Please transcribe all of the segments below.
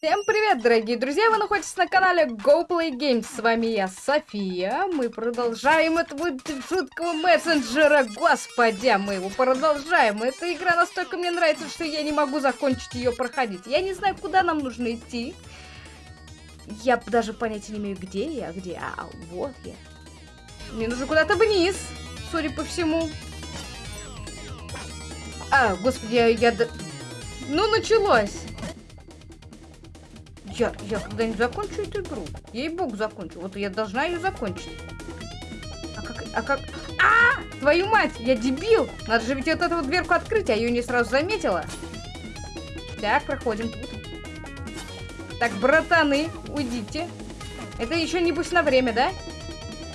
Всем привет, дорогие друзья! Вы находитесь на канале GoPlay Games. С вами я, София. Мы продолжаем этого жуткого мессенджера. Господи, мы его продолжаем. Эта игра настолько мне нравится, что я не могу закончить ее проходить. Я не знаю, куда нам нужно идти. Я даже понятия не имею, где я, где. А, вот я. Мне нужно куда-то вниз, судя по всему. А, господи, я... я... Ну, началось. Я, я когда-нибудь закончу эту игру. Ей-богу, закончу. Вот я должна ее закончить. А как... А как... А! Твою мать! Я дебил! Надо же ведь вот эту вот дверку открыть, а ее не сразу заметила. Так, проходим тут. Так, братаны, уйдите. Это еще не пусть на время, да?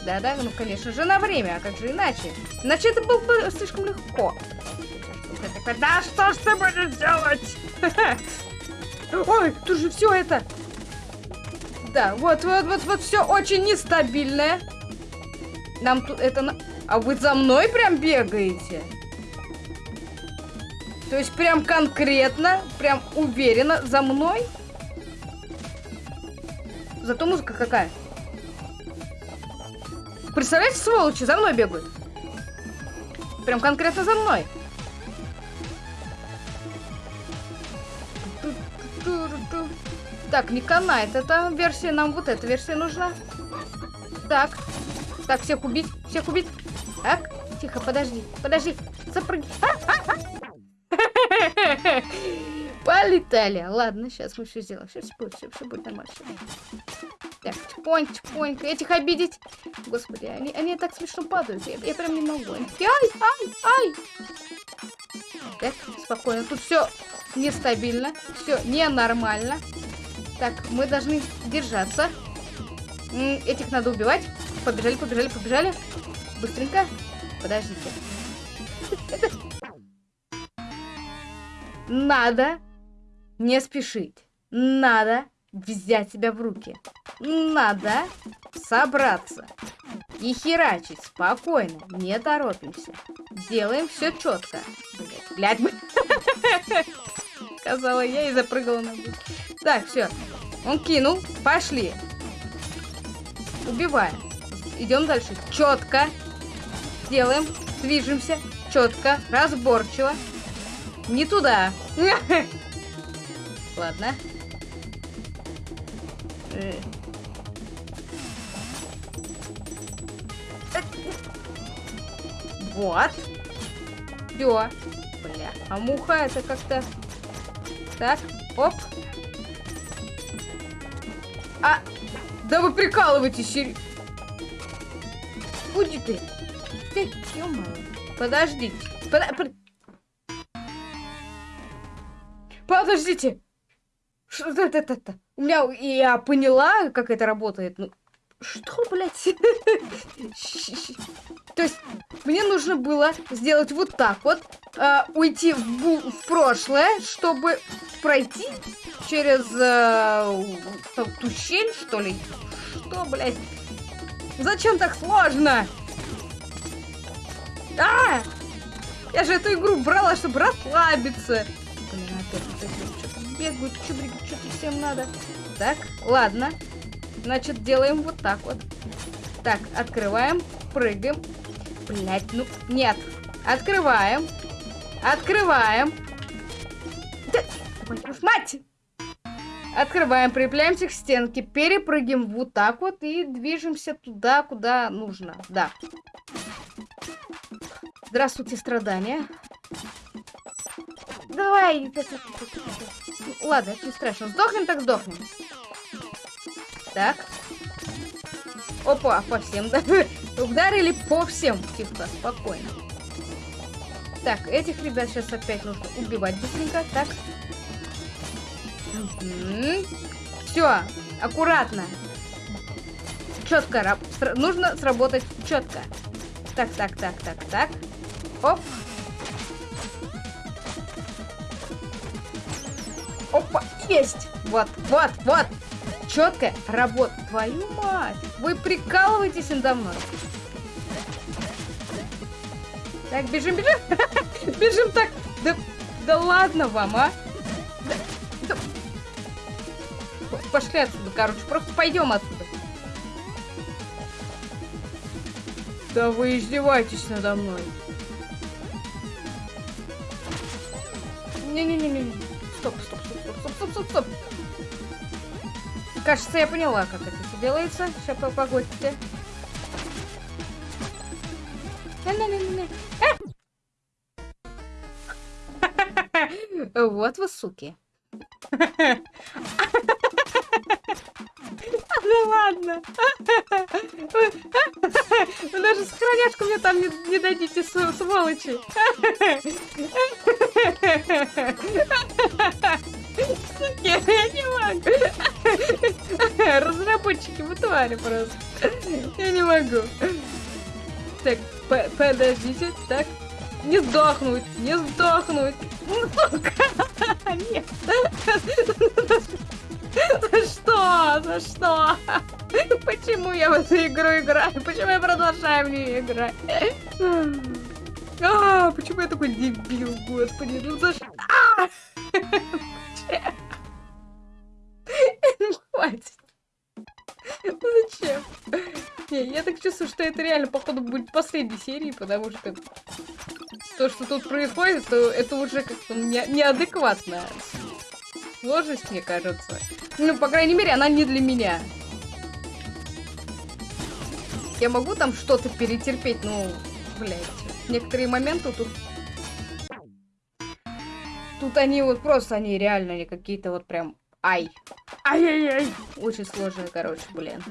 Да-да, ну, конечно же, на время. А как же иначе? Иначе это было бы слишком легко. Да что ж ты будешь делать? Ой, тут же все это. Да, вот, вот, вот, вот все очень нестабильное. Нам тут это... А вы за мной прям бегаете? То есть прям конкретно, прям уверенно за мной? Зато музыка какая. Представляете, сволочи, за мной бегают. Прям конкретно за мной. Так, не канает. Это версия, нам вот эта версия нужна. Так. Так, всех убить. Всех убить. Так, тихо, подожди. Подожди. Запрыгни. Полетали. Ладно, сейчас мы все сделаем. Все, все будет, все, все будет нормально. Так, чпоньк, чпоньк. Этих обидеть. Господи, они, они так смешно падают. Я, я прям не могу. Ай, ай, ай. Так, спокойно. Тут все нестабильно. Все ненормально. Так, мы должны держаться. Этих надо убивать. Побежали, побежали, побежали. Быстренько. Подождите. Надо не спешить. Надо взять себя в руки. Надо собраться. И херачить спокойно. Не торопимся. Делаем все четко. Блять, блядь. Сказала я и запрыгала на бус. Так, все. Он кинул. Пошли. Убиваем. Идем дальше. Четко. Делаем. Движемся. Четко. Разборчиво. Не туда. Ладно. Вот. Все. Бля. А муха это как-то... Так. Оп. А, да вы прикалываетесь, сери... Уйди ты. Ты, ё Подождите. Под... Под... Подождите. Что это, это, это? У меня, я поняла, как это работает. Ну, что, блядь? То есть, мне нужно было сделать вот так вот, э, уйти в, в прошлое, чтобы пройти через э, ту щель, что ли? Что, блядь? Зачем так сложно? А! Я же эту игру брала, чтобы расслабиться. Блин, опять что-то бегают, что-то всем надо. Так, ладно. Значит, делаем вот так вот. Так, открываем, прыгаем. Блять, ну, нет. Открываем. Открываем. Да, мать! Открываем, прилепляемся к стенке, перепрыгиваем вот так вот и движемся туда, куда нужно. Да. Здравствуйте, страдания. Давай. Ладно, это не страшно. Сдохнем, так сдохнем. Так. Опа, по всем, да? Ударили по всем. Тихо, спокойно. Так, этих ребят сейчас опять нужно убивать быстренько. Так. Все, аккуратно. Четко. Нужно сработать четко. Так, так, так, так, так. Оп. Опа, есть. Вот, вот, вот четкая работа. Твою мать! Вы прикалываетесь надо мной? Так, бежим, бежим! бежим так! Да, да ладно вам, а! Пошли отсюда, короче. Просто пойдем отсюда. Да вы издеваетесь надо мной. Не-не-не-не. Стоп, стоп, стоп, стоп, стоп, стоп, стоп. Кажется, я поняла, как это все делается. Сейчас погодьте. Не-не-не-не. Вот вы суки. Да ладно. Вы даже сохраняшку мне там не, не дадите, сволочи. Я не могу. Разработчики, вы твари просто. Я не могу. Так, подождите, так. Не сдохнуть, не сдохнуть. Сука. Нет. За что? За что? Почему я в эту игру играю? Почему я продолжаю в нее играть? А, почему я такой дебил, господи? Ну за что? А! Хватит. Зачем? Не, я так чувствую, что это реально, походу, будет последней серии, потому что то, что тут происходит, то это уже как-то не, неадекватно. Сложность, мне кажется. Ну, по крайней мере, она не для меня. Я могу там что-то перетерпеть, ну, блядь. Некоторые моменты тут... Тут они вот просто, они реально не какие-то вот прям... Ай. Ай-яй-яй. Очень сложные, короче, блин.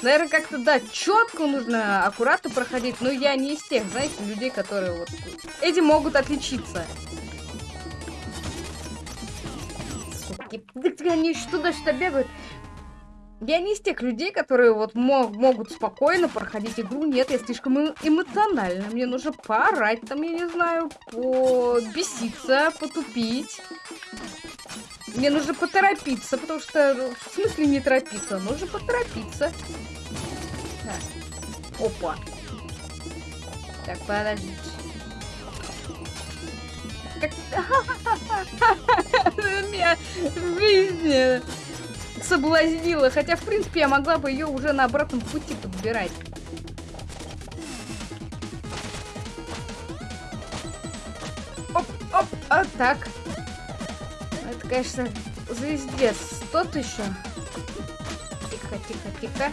Наверное, как-то, да, четко нужно, аккуратно проходить, но я не из тех, знаете, людей, которые вот... Эти могут отличиться. Суки, они еще туда-сюда бегают. Я не из тех людей, которые вот мог, могут спокойно проходить игру. Нет, я слишком эмоциональна. Мне нужно поорать там, я не знаю, побеситься, потупить. Мне нужно поторопиться, потому что... В смысле не торопиться? Нужно поторопиться. Так. Опа. Так, подождите. Как... Меня в жизни соблазнила. Хотя, в принципе, я могла бы ее уже на обратном пути подбирать. Оп, оп, а так конечно, звездец. Тот еще. Тихо, тихо, тихо.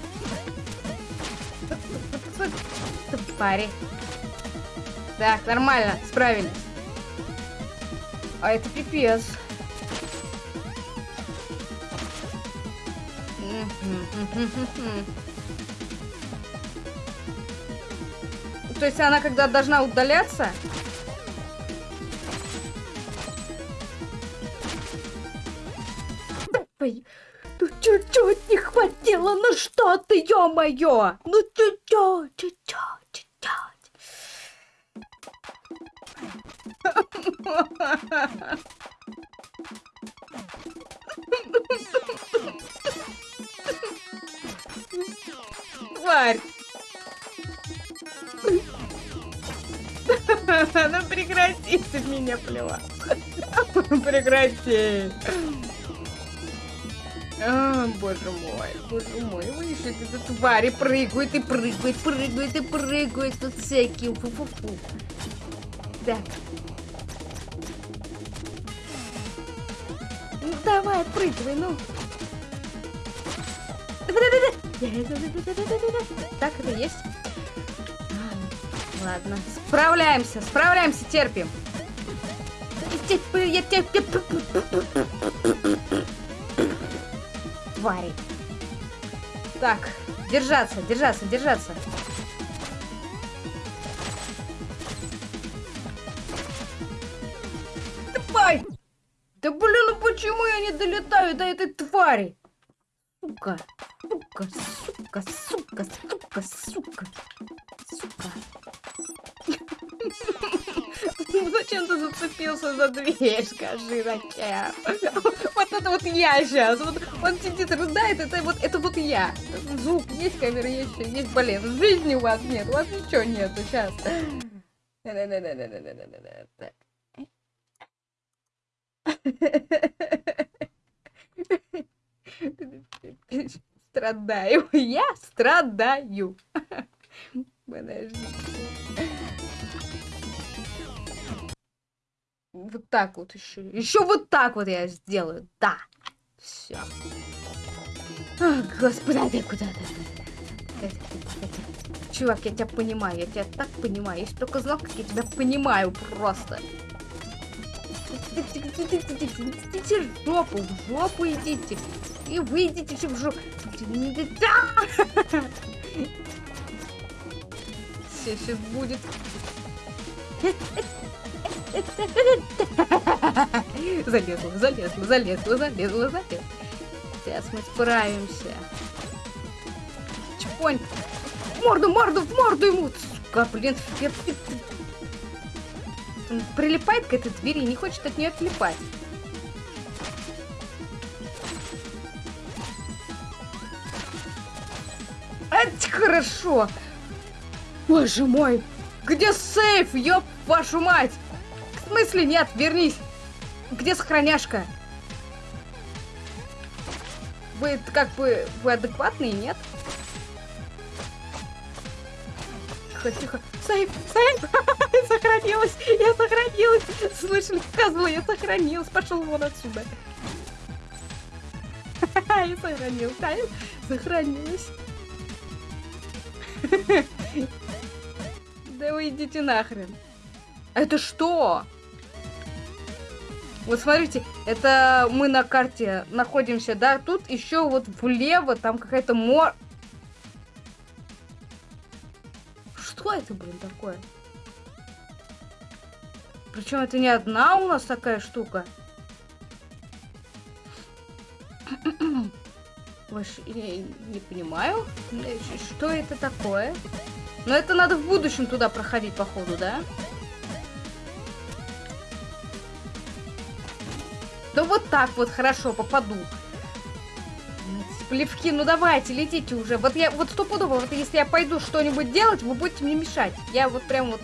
Твари. Так, нормально, справились. А это пипец. То есть она когда должна удаляться, Ой, ну чуть-чуть не хватило, ну что ты, ё-моё! Ну чуть-чуть, чуть-чуть, чуть-чуть. Прекрати ты меня плевать. Прекрати. А, боже мой, боже мой, еще это твари прыгают и прыгают, прыгают и прыгают тут всякие. Фу -фу -фу. Так. Ну давай, прыгай, ну. Так, это есть? Ладно, справляемся, справляемся, терпим. Твари. Так, держаться, держаться, держаться. Давай! Да блин, ну почему я не долетаю до этой твари? Сука, зацепился за дверь, скажи, зачем? Вот это вот я сейчас. Вот он сидит, рыдает, это вот, это вот я. Звук есть, камера есть, есть балет. Жизни у вас нет, у вас ничего нету сейчас. Страдаю. Я страдаю. Так вот еще. Еще вот так вот я сделаю. Да. Все. Господи, ты куда ты? Чувак, я тебя понимаю, я тебя так понимаю. Если только знал, как я тебя понимаю просто. Идите в жопу, в жопу идите. И выйдите все в жопу. Все сейчас будет. Залезла, залезла, залезла, залезла, залезла. Сейчас мы справимся. Чпонь. Морду, морду, в морду ему. Сука, блин. Я... Он прилипает к этой двери и не хочет от нее отлипать. Это хорошо. Боже мой. Где сейф, ёб вашу мать? В смысле нет, вернись. Где сохраняшка? Вы как бы, вы адекватные, нет? Тихо, тихо. Сейф, сейф! я сохранилась! Я сохранилась! Слышали, сказывала, я сохранилась! Пошел вон отсюда! я сохранилась! Да, сохранилась! вы идите нахрен! Это что? Вот смотрите, это мы на карте находимся, да? Тут еще вот влево, там какая-то мор... Что это, блин, такое? Причем это не одна у нас такая штука. Вообще, я не понимаю, что это такое. Но это надо в будущем туда проходить, походу, да? Да вот так вот хорошо попаду. Плевки, ну давайте, летите уже. Вот я, вот стопудово, вот если я пойду что-нибудь делать, вы будете мне мешать. Я вот прям вот...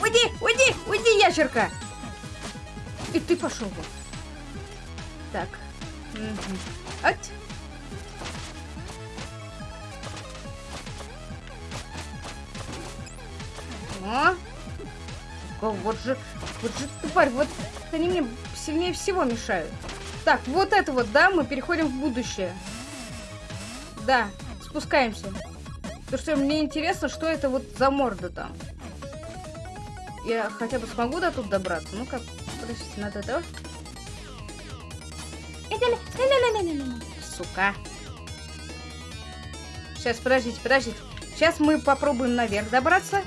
Уйди, уйди, уйди, ящерка! И ты пошел. Так. Угу. Ать. А? Вот же, вот же тварь, вот они мне сильнее всего мешают. Так, вот это вот, да, мы переходим в будущее. Да, спускаемся. Потому что мне интересно, что это вот за морда там. Я хотя бы смогу до тут добраться? Ну-ка, подождите, надо этого. Сука. Сейчас, подождите, подождите. Сейчас мы попробуем наверх добраться.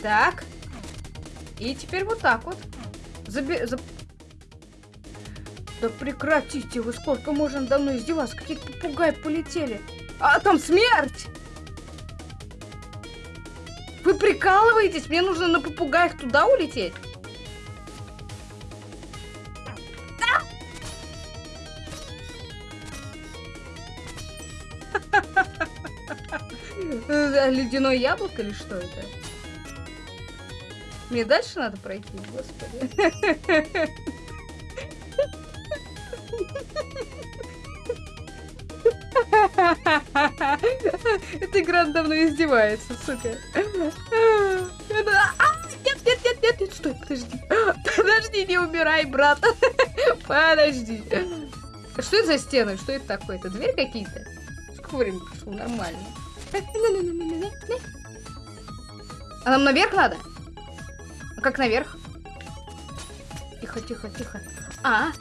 Так. И теперь вот так вот. Заби... Заб... Да прекратите вы, сколько можно давно издеваться? Какие-то попугаи полетели. А там смерть! Вы прикалываетесь? Мне нужно на попугаях туда улететь? Ледяное яблоко или что это? Мне дальше надо пройти, господи. Эта игра давно издевается, сука. А, нет, нет, нет, нет, нет, стой, подожди. Подожди, не умирай, брат. Подожди. Что это за стены? Что это такое? Это дверь какие-то? Сколько времени? Нормально. А нам наверх надо? А как наверх? Тихо, тихо, тихо. А?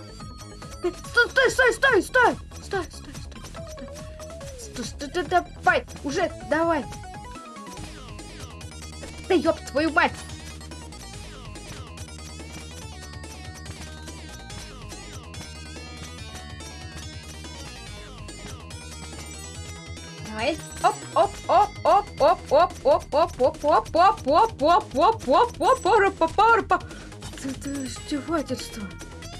Стой, стой, стой, стой, стой! Стой, стой, стой, стой, стой. Стой, стой, давай, уже, давай. Да ёб твою мать! Давай. Оп, оп, оп, оп, оп, оп, оп, оп, оп, оп, оп, оп, оп, оп, оп, оп, оп, оп, оп, Это издевательство.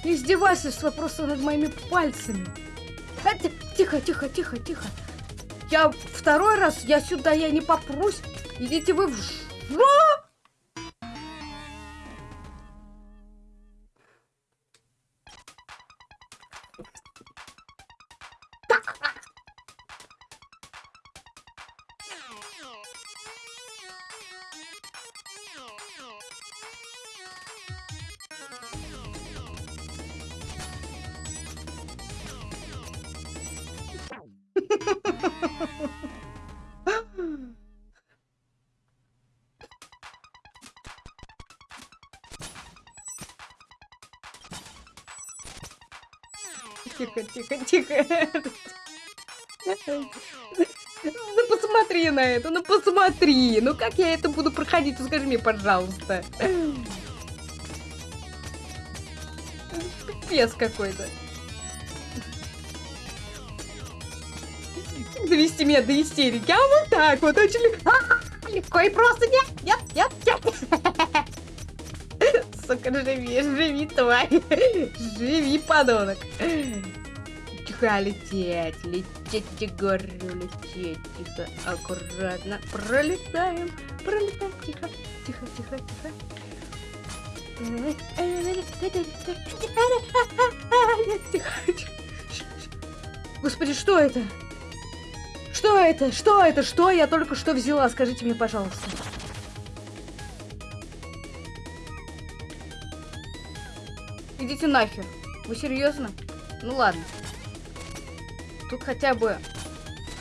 Издевательство просто над моими пальцами. Тихо, тихо, тихо, тихо. Я второй раз, я сюда, я не попрусь. Идите вы в... ж- Тихо, тихо. Ну посмотри на это, ну посмотри. Ну как я это буду проходить? Ну скажи мне, пожалуйста. Пипец какой-то. Довести меня до истерики. А вот так вот очень. А, легко и просто. Нет, нет, нет, нет. Сука, живи, живи, тварь. Живи, подонок. Тихо лететь, лететь, я говорю, лететь. Тихо, аккуратно. Пролетаем, пролетаем. Тихо, тихо. Тихо, тихо. Господи, что это? Что это? Что это? Что я только что взяла? Скажите мне, пожалуйста. Идите нахер. Вы серьезно? Ну ладно. Тут хотя бы...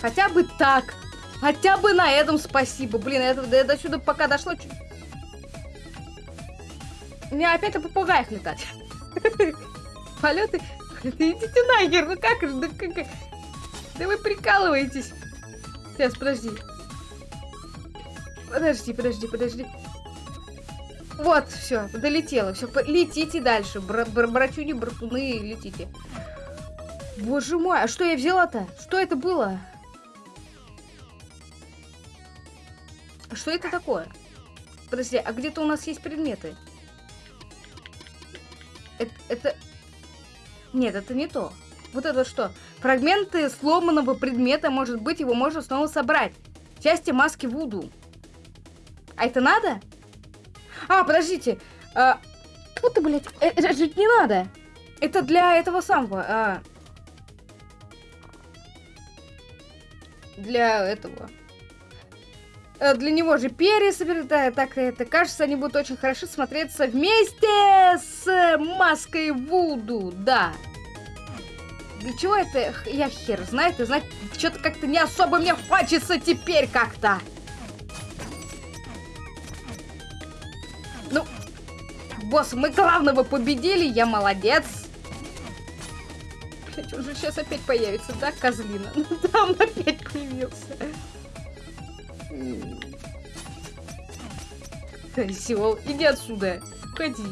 Хотя бы так. Хотя бы на этом спасибо. Блин, это, до, до сюда пока дошло... чуть- Мне опять о попугаях летать. Полеты... Идите нахер, ну как же, да вы прикалываетесь. Сейчас, подожди. Подожди, подожди, подожди. Вот, все, долетело. Все, летите дальше. Бра бра братюни, братуны, летите. Боже мой, а что я взяла-то? Что это было? А Что это такое? Подожди, а где-то у нас есть предметы? Это, это... Нет, это не то. Вот это что? Фрагменты сломанного предмета, может быть, его можно снова собрать. Части маски Вуду. А это надо? А, подождите. А, тьфу ты, блядь, э, это же не надо. Это для этого самого. а. Для этого. Э, Для него же перья да, так это кажется, они будут очень хорошо смотреться вместе с маской Вуду, да. Для чего это, я хер знает, и знать, что-то как-то не особо мне хочется теперь как-то. Ну, босс, мы главного победили, я молодец. Блять, он же сейчас опять появится, да, козлина? Ну да, он опять появился. Козел, иди отсюда. Уходи.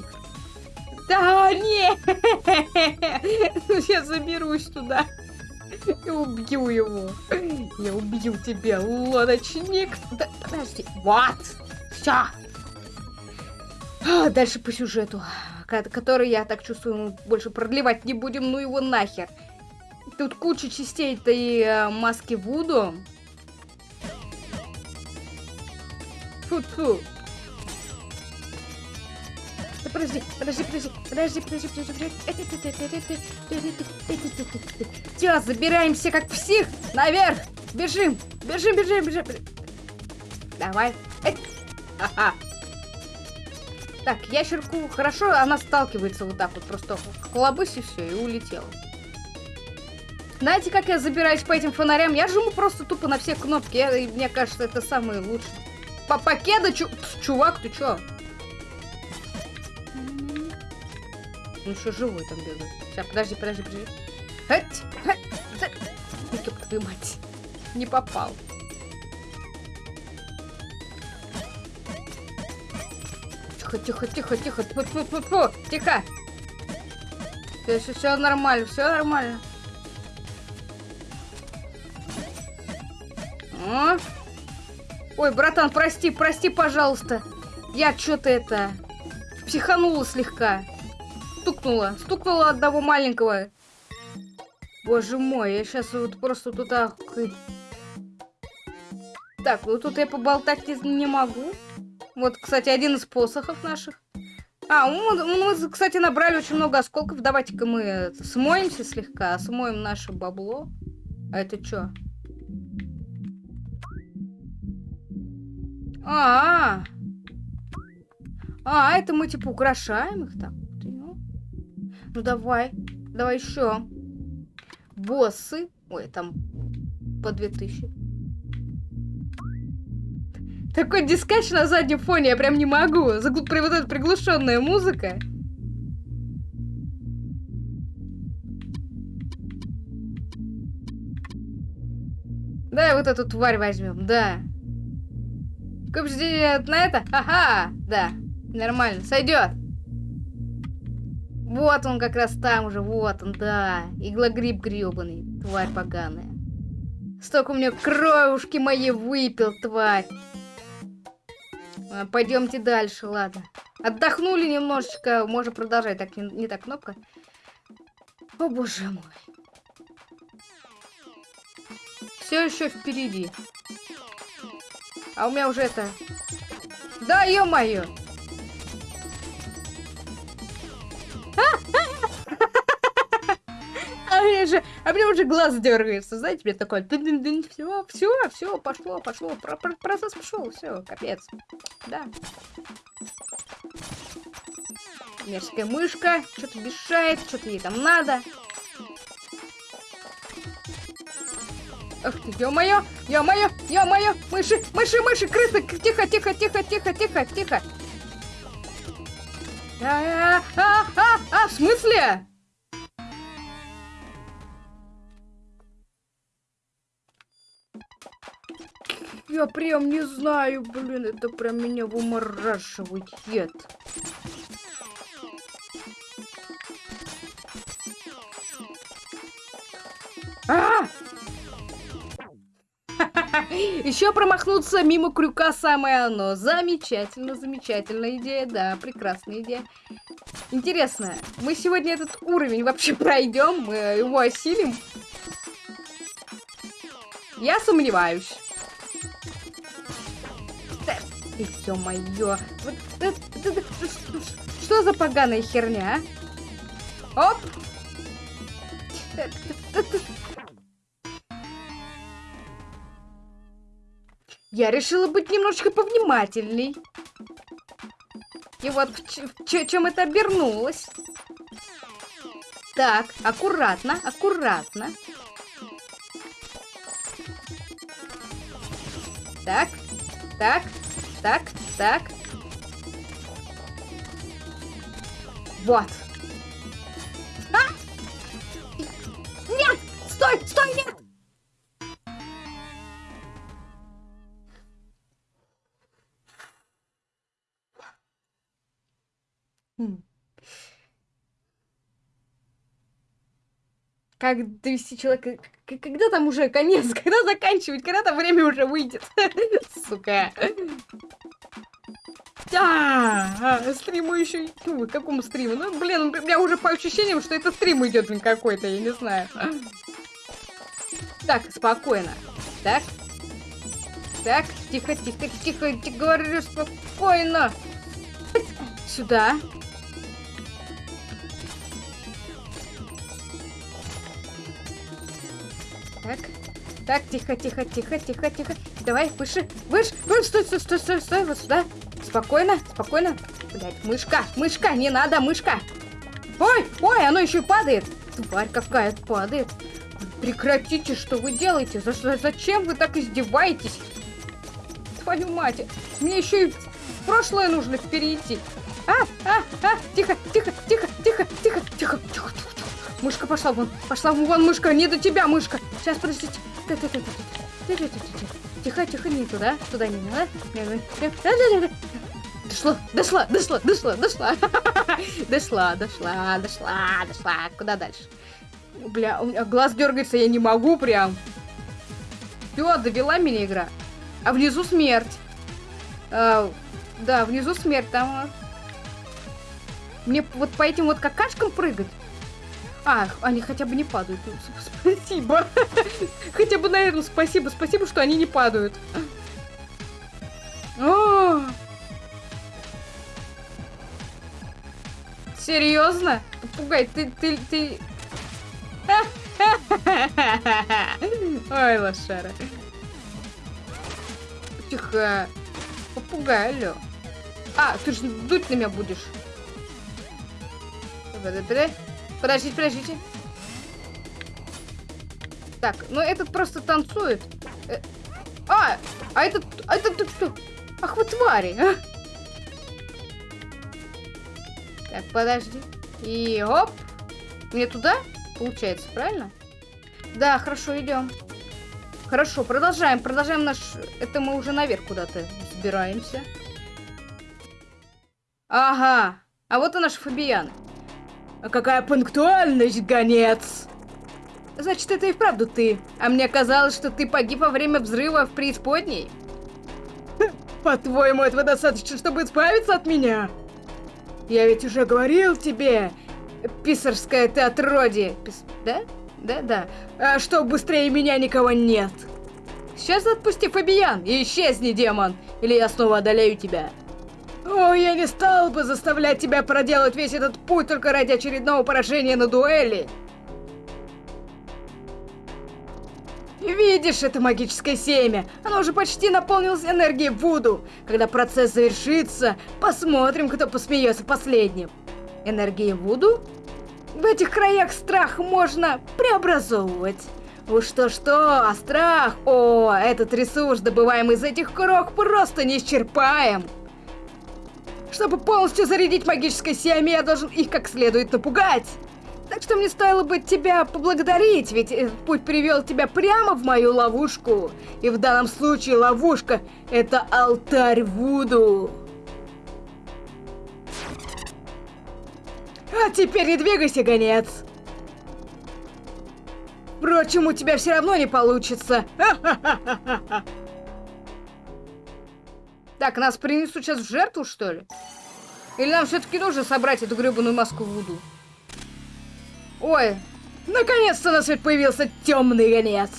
Да, нет! Ну, я заберусь туда. И убью его. Я убью тебя, лодочник. Да, подожди. Вот. Все. Дальше по сюжету, который, я так чувствую, мы больше продлевать не будем, ну его нахер. Тут куча частей этой э, маски Вуду. Фу-фу. Да Подожди, подожди, подожди, подожди, подожди, подожди, подожди. Все, забираемся как псих наверх. Бежим, бежим, бежим, бежим. Давай. Ага. Так, ящерку хорошо, она сталкивается вот так вот, просто колобысь и все, и улетела. Знаете, как я забираюсь по этим фонарям? Я жму просто тупо на все кнопки, я- мне кажется, это самое лучшее. По покеда, чу- чувак, ты чё? Ну еще живой там бегает. Сейчас, подожди, подожди, подожди. Хать, хать, твою мать. Не попал. Тихо, тихо, тихо, тихо. Тьфу, тьфу, тьфу, тьфу. Тихо. Все, все, все нормально, все нормально. О. Ой, братан, прости, прости, пожалуйста. Я что-то это... Психанула слегка. Стукнула. Стукнула одного маленького. Боже мой, я сейчас вот просто х- Так, вот тут я поболтать не, не могу. Вот, кстати, один из посохов наших. А, мы, мы, кстати, набрали очень много осколков. Давайте-ка мы смоемся слегка, смоем наше бабло. А это что? А, -а, а, а, это мы типа украшаем их так. Ну, давай, давай еще. Боссы. Ой, там по 2000. Такой дискач на заднем фоне, я прям не могу. Загл... Вот эта приглушенная музыка. Да, вот эту тварь возьмем, да. Какое на это? Ага, да. Нормально, сойдет. Вот он как раз там уже, вот он, да. Иглогриб гребаный, тварь поганая. Столько у меня кровушки моей выпил, тварь. А, пойдемте дальше, ладно. Отдохнули немножечко, можно продолжать. Так, не, не так кнопка. О, боже мой. Все еще впереди. А у меня уже это... Да, ё-моё! А мне же, а мне уже глаз дергается, знаете, мне такой, все, все, все, пошло, пошло, про про процесс пошел, все, капец, да. Мерзкая мышка, что-то мешает, что-то ей там надо. Ах ты, ё-моё, ё-моё, ё-моё, мыши, мыши, мыши, крысы, тихо, тихо, тихо, тихо, тихо, тихо. А, а, а, а, а, в смысле? Я прям не знаю, блин, это прям меня вымораживает. А! Еще промахнуться мимо крюка самое оно. Замечательно, замечательная идея, да, прекрасная идея. Интересно, мы сегодня этот уровень вообще пройдем, мы его осилим? Я сомневаюсь. Ё-моё. Вот, что за поганая херня, а? Оп! Я решила быть немножечко повнимательней. И вот в чем это обернулось. Так, аккуратно, аккуратно. Так, так, так, так. Вот. А! Нет! Стой, стой, нет! Как довести человека... Когда там уже конец? Когда заканчивать? Когда там время уже выйдет? Сука. Да, а, стриму еще... Ну, какому стриму? Ну, блин, у меня уже по ощущениям, что это стрим идет какой-то, я не знаю. Так, спокойно. Так. Так, тихо, тихо, тихо, тихо, говорю, спокойно. Сюда. Так. Так, тихо, тихо, тихо, тихо, тихо. Давай, выше, выше, выше, стой, стой, стой, стой, стой, вот сюда. Спокойно, спокойно. Блять, мышка, мышка, не надо, мышка. Ой, ой, оно еще и падает. Тварь какая падает. Прекратите, что вы делаете? За зачем вы так издеваетесь? Твою мать, мне еще и в прошлое нужно перейти. А, а, а, тихо, тихо, тихо, тихо, тихо, тихо, тихо, тихо. Мышка пошла вон. Пошла вон, мышка. Не до тебя, мышка. Сейчас, подождите. Тихо, тихо, не туда. Туда не надо. Дошла, дошла, дошла, дошла, дошла. Дошла, дошла, дошла, дошла. Куда дальше? Бля, у меня глаз дергается, я не могу прям. Все, довела меня игра. А внизу смерть. А, да, внизу смерть. Там... Мне вот по этим вот какашкам прыгать? А, они хотя бы не падают. Ну, спасибо. Хотя бы на этом спасибо. Спасибо, что они не падают. О! Серьезно? Пугай, ты, ты, ты... Ой, лошара. Тихо. Попугай, алло. А, ты же дуть на меня будешь. Подожди, подожди. Подождите, подождите. Так, ну этот просто танцует. Э, а, а этот, а этот тут что? Ах вы твари, а? Так, подожди. И оп. Мне туда? Получается, правильно? Да, хорошо, идем. Хорошо, продолжаем, продолжаем наш... Это мы уже наверх куда-то сбираемся. Ага, а вот и наш Фабиан. А какая пунктуальность, гонец! Значит, это и вправду ты. А мне казалось, что ты погиб во время взрыва в преисподней. По-твоему, этого достаточно, чтобы избавиться от меня? Я ведь уже говорил тебе, писарское ты отродье. Пис... Да? Да, да. А что, быстрее меня никого нет. Сейчас отпусти Фабиян и исчезни, демон, или я снова одолею тебя. О, я не стал бы заставлять тебя проделать весь этот путь только ради очередного поражения на дуэли. Видишь это магическое семя? Оно уже почти наполнилось энергией Вуду. Когда процесс завершится, посмотрим, кто посмеется последним. Энергия Вуду? В этих краях страх можно преобразовывать. Уж что-что, а страх... О, этот ресурс, добываемый из этих крох, просто неисчерпаем. Чтобы полностью зарядить магическое семя, я должен их как следует напугать. Так что мне стоило бы тебя поблагодарить, ведь этот путь привел тебя прямо в мою ловушку. И в данном случае ловушка — это алтарь Вуду. А теперь не двигайся, гонец. Впрочем, у тебя все равно не получится. Так, нас принесут сейчас в жертву, что ли? Или нам все-таки нужно собрать эту гребаную маску Вуду? Ой, наконец-то на свет появился темный гонец.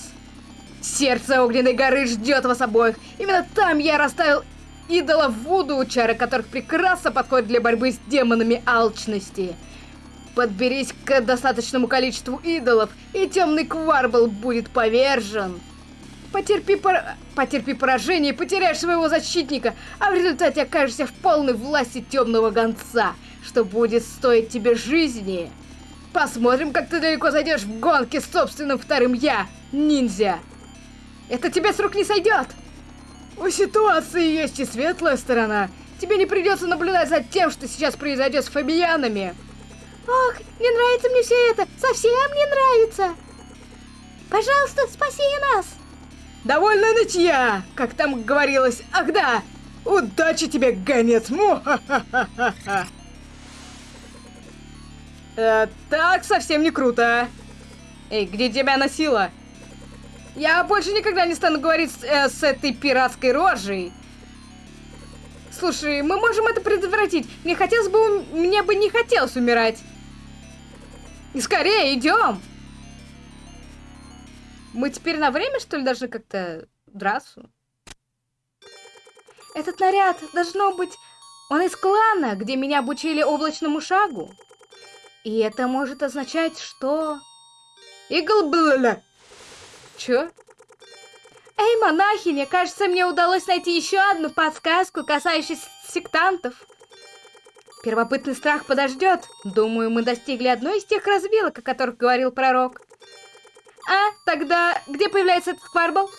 Сердце огненной горы ждет вас обоих. Именно там я расставил идолов Вуду, чары которых прекрасно подходят для борьбы с демонами алчности. Подберись к достаточному количеству идолов, и темный кварбл будет повержен. Потерпи, пор... Потерпи поражение потеряешь своего защитника, а в результате окажешься в полной власти темного гонца, что будет стоить тебе жизни. Посмотрим, как ты далеко зайдешь в гонке с собственным вторым я, ниндзя. Это тебе с рук не сойдет. У ситуации есть и светлая сторона. Тебе не придется наблюдать за тем, что сейчас произойдет с фабиянами. Ох, не нравится мне все это. Совсем не нравится. Пожалуйста, спаси нас. Довольно нытья, как там говорилось. Ах да, удачи тебе, гонец. Му. Э, так совсем не круто. Эй, где тебя носила? Я больше никогда не стану говорить с, э, с этой пиратской рожей. Слушай, мы можем это предотвратить. Мне хотелось бы... Мне бы не хотелось умирать. И скорее, идем. Мы теперь на время, что ли, должны как-то драться? Этот наряд, должно быть, он из клана, где меня обучили облачному шагу. И это может означать, что... Иглблля! Чё? Эй, монахиня, кажется, мне удалось найти еще одну подсказку, касающуюся сектантов. Первопытный страх подождет. Думаю, мы достигли одной из тех развилок, о которых говорил пророк. А, тогда где появляется этот кварбл?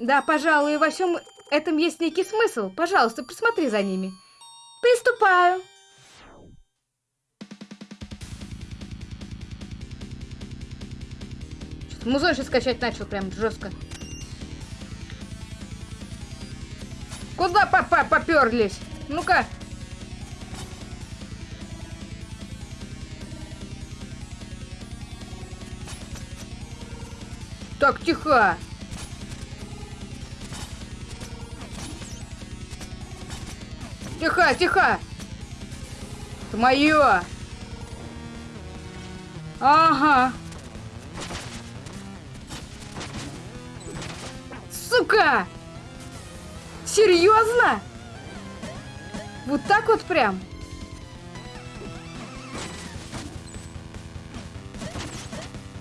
Да, пожалуй, во всем этом есть некий смысл. Пожалуйста, присмотри за ними. Приступаю. Музон сейчас скачать начал прям жестко. Куда папа поперлись? Ну-ка. Так, тихо. Тихо, тихо. Это мое. Ага. Сука! Серьезно? Вот так вот прям?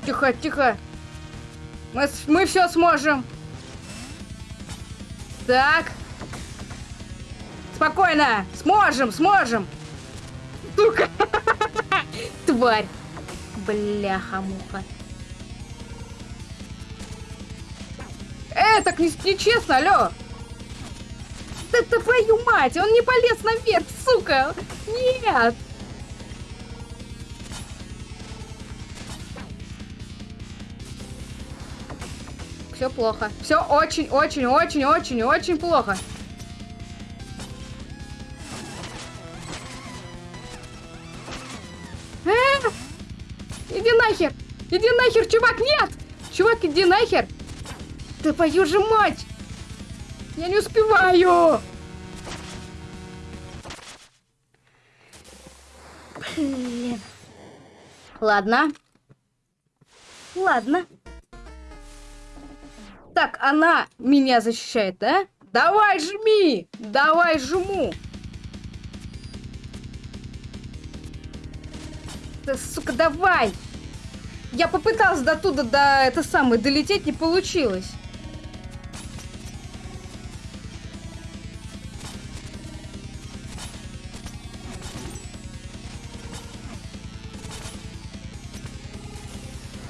Тихо, тихо. Мы, мы все сможем. Так. Спокойно. Сможем, сможем. Сука. Тварь. Бляха-муха. Э, так не, нечестно, алло. Да твою мать, он не полез наверх, сука. Нет. Все плохо. Все очень-очень-очень-очень-очень плохо. А! Иди нахер! Иди нахер, чувак, нет! Чувак, иди нахер! Да твою же мать! Я не успеваю! Блин. Ладно. Ладно. Так, она меня защищает, да? Давай, жми! Давай, жму! Сука, давай! Я попыталась до туда, до это самое, долететь, не получилось.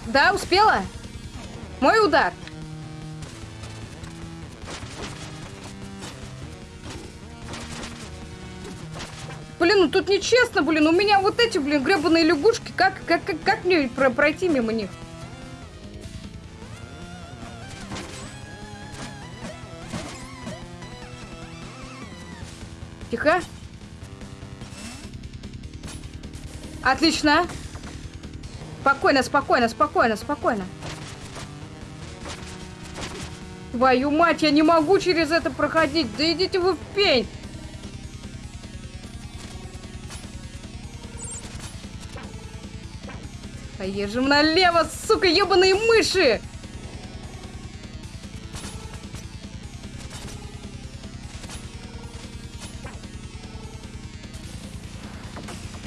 Да, успела? Мой удар. Блин, ну тут нечестно, блин. У меня вот эти, блин, гребаные лягушки. Как, как, как, как мне про пройти мимо них? Тихо. Отлично. Спокойно, спокойно, спокойно, спокойно. Твою мать, я не могу через это проходить. Да идите вы в пень. Поедем налево, сука, ебаные мыши!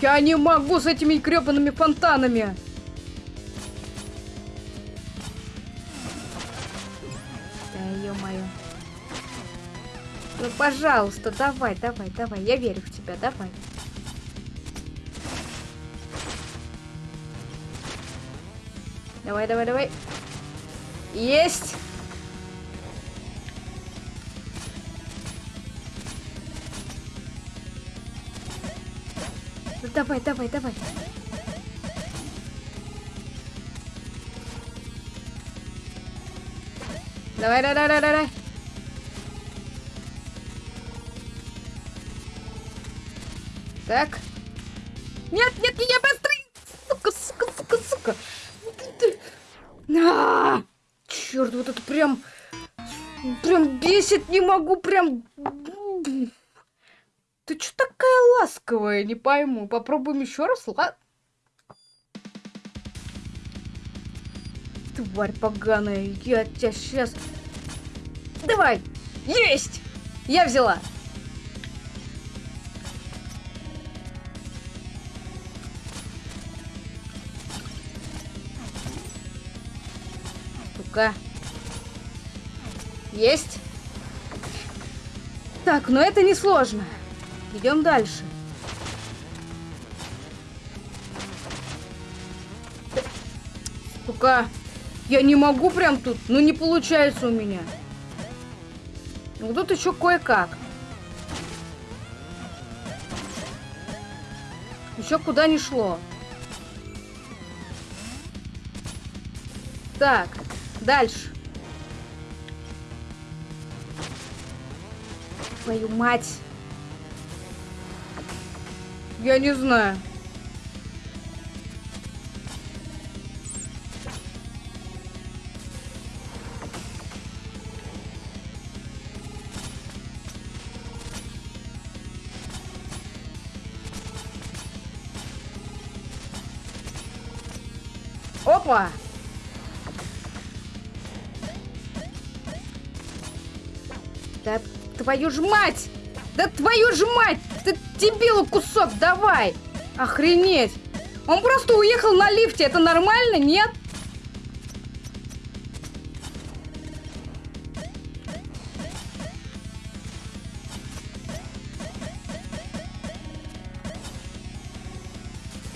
Я не могу с этими гребаными фонтанами! Да ё-моё. Ну, пожалуйста, давай, давай, давай. Я верю в тебя, давай. Давай, давай, давай. Есть! Ну, давай, давай, давай. Давай, давай, давай, давай. Так. Прям... Прям бесит, не могу, прям... Ты что такая ласковая, не пойму. Попробуем еще раз, ладно? Тварь поганая, я тебя сейчас... Давай! Есть! Я взяла! Сука. Есть. Так, но это не сложно. Идем дальше. Сука. Я не могу прям тут. Ну, не получается у меня. Ну, тут еще кое-как. Еще куда не шло. Так. Дальше. Твою мать. Я не знаю. Опа! Твою ж мать! Да твою ж мать! Ты дебилу кусок давай! Охренеть! Он просто уехал на лифте. Это нормально, нет?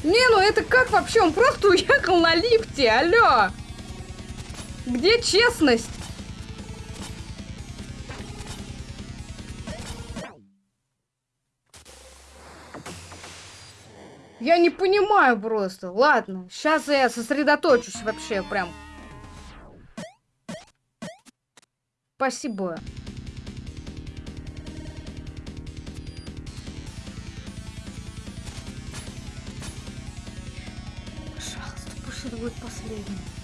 Не, ну это как вообще? Он просто уехал на лифте, алло! Где честность? Понимаю просто. Ладно, сейчас я сосредоточусь вообще прям. Спасибо. Пожалуйста, пусть это будет последний.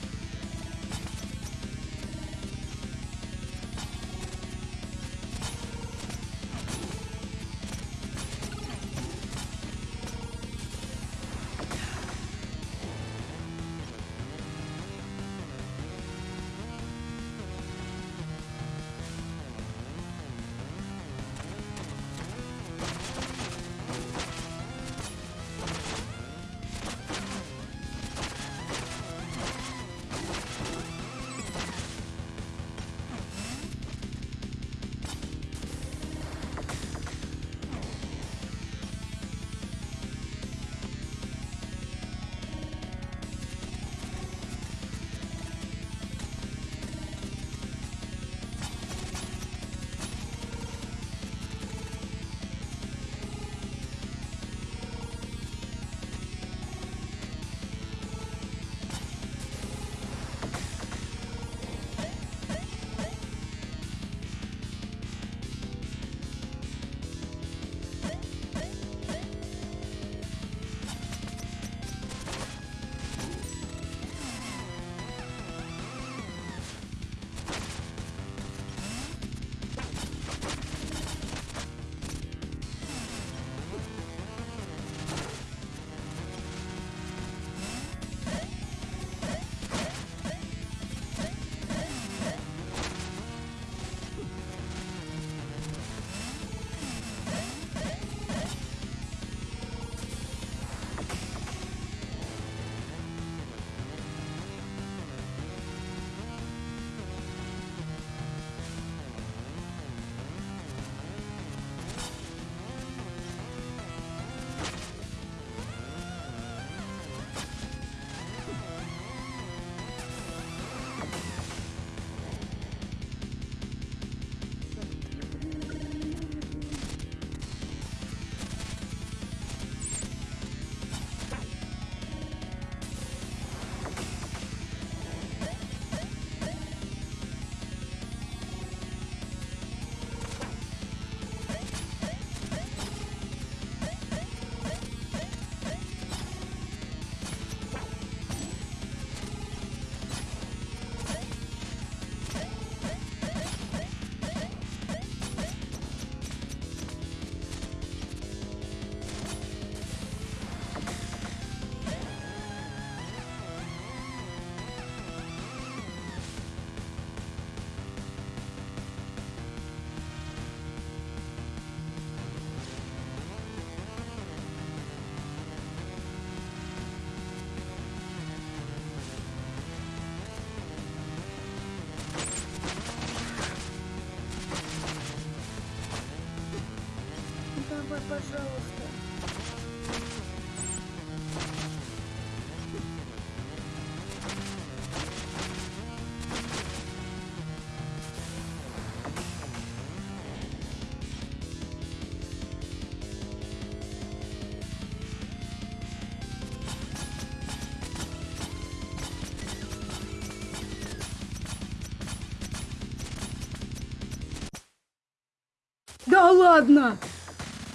Ладно!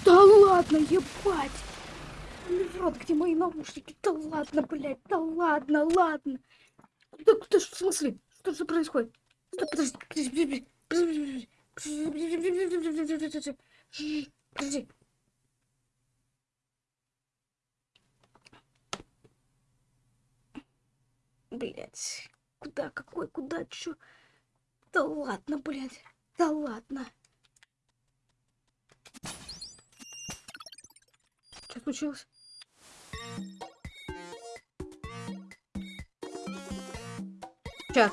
Да ладно, ебать! Вот где мои наушники? Да ладно, блядь, да ладно, ладно. Да, да что, в смысле? Что же происходит? Да подожди, подожди, подожди, подожди, подожди. Блять, куда, какой, куда, чё? Да ладно, блядь, да ладно. Что случилось? Чат.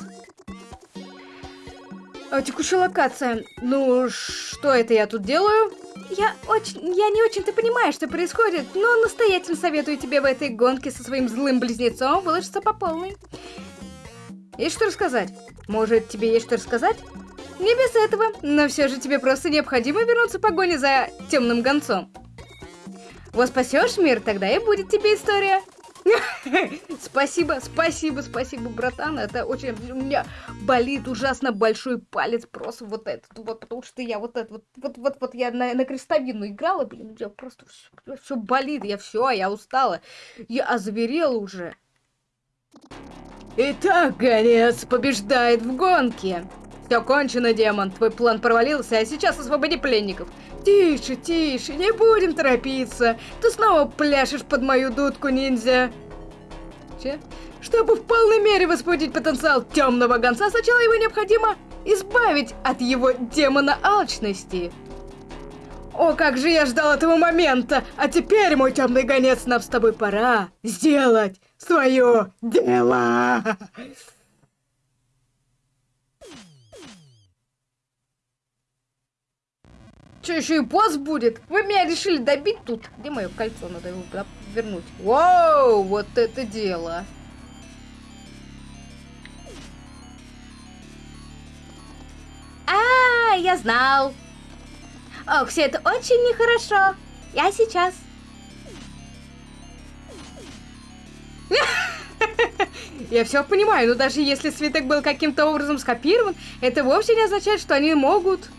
А, текущая локация. Ну, что это я тут делаю? Я очень... Я не очень-то понимаю, что происходит, но настоятельно советую тебе в этой гонке со своим злым близнецом выложиться по полной. Есть что рассказать? Может, тебе есть что рассказать? Не без этого, но все же тебе просто необходимо вернуться в погоне за темным гонцом. Вот спасешь мир, тогда и будет тебе история. Спасибо, спасибо, спасибо, братан. Это очень... У меня болит ужасно большой палец. Просто вот этот вот, потому что я вот это вот, вот, вот, я на, на крестовину играла, блин, я просто все, все болит, я все, я устала. Я озверела уже. Итак, гонец побеждает в гонке. Все кончено, демон. Твой план провалился, а сейчас освободи пленников. Тише, тише, не будем торопиться. Ты снова пляшешь под мою дудку, ниндзя. Че? Чтобы в полной мере возбудить потенциал темного гонца, сначала его необходимо избавить от его демона алчности. О, как же я ждал этого момента! А теперь, мой темный гонец, нам с тобой пора сделать свое дело! Че, еще и босс будет? Вы меня решили добить тут? Где мое кольцо? Надо его вернуть. Вау, вот это дело. А, я знал. Ох, все это очень нехорошо. Я сейчас. Я все понимаю, но даже если свиток был каким-то образом скопирован, это вовсе не означает, что они могут